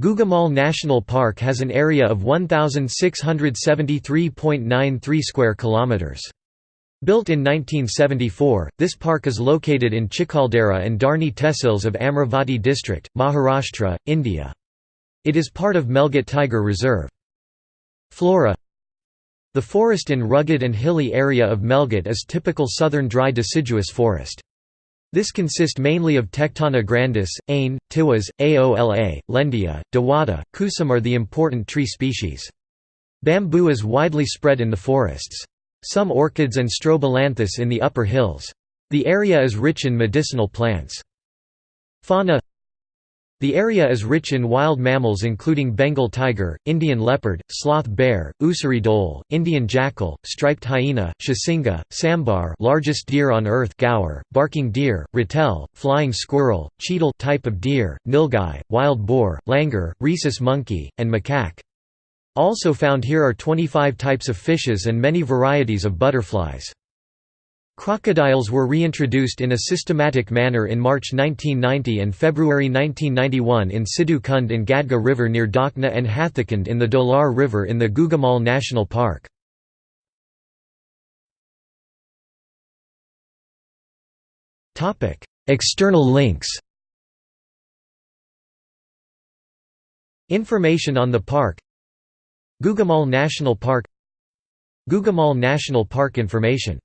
Gugamal National Park has an area of 1673.93 square kilometers. Built in 1974, this park is located in Chikhaldara and Dharni Tehsils of Amravati district, Maharashtra, India. It is part of Melghat Tiger Reserve. Flora The forest in rugged and hilly area of Melghat is typical southern dry deciduous forest. This consists mainly of Tectona grandis, Ain, Tiwas, Aola, Lendia, Dewata, Kusum are the important tree species. Bamboo is widely spread in the forests. Some orchids and strobilanthes in the upper hills. The area is rich in medicinal plants. Fauna The area is rich in wild mammals including Bengal tiger, Indian leopard, sloth bear, Ussuri dhole, Indian jackal, striped hyena, chausingha, sambar largest deer on earth gaur, barking deer, ratel, flying squirrel, cheetal type of deer, nilgai, wild boar, langur, rhesus monkey, and macaque. Also found here are 25 types of fishes and many varieties of butterflies. Crocodiles were reintroduced in a systematic manner in March 1990 and February 1991 in Sidhu Kund in Gadga River near Dakna and Hathakund in the Dolar River in the Gugamal National Park. External links. Information on the park. Gugamal National Park. Gugamal National Park information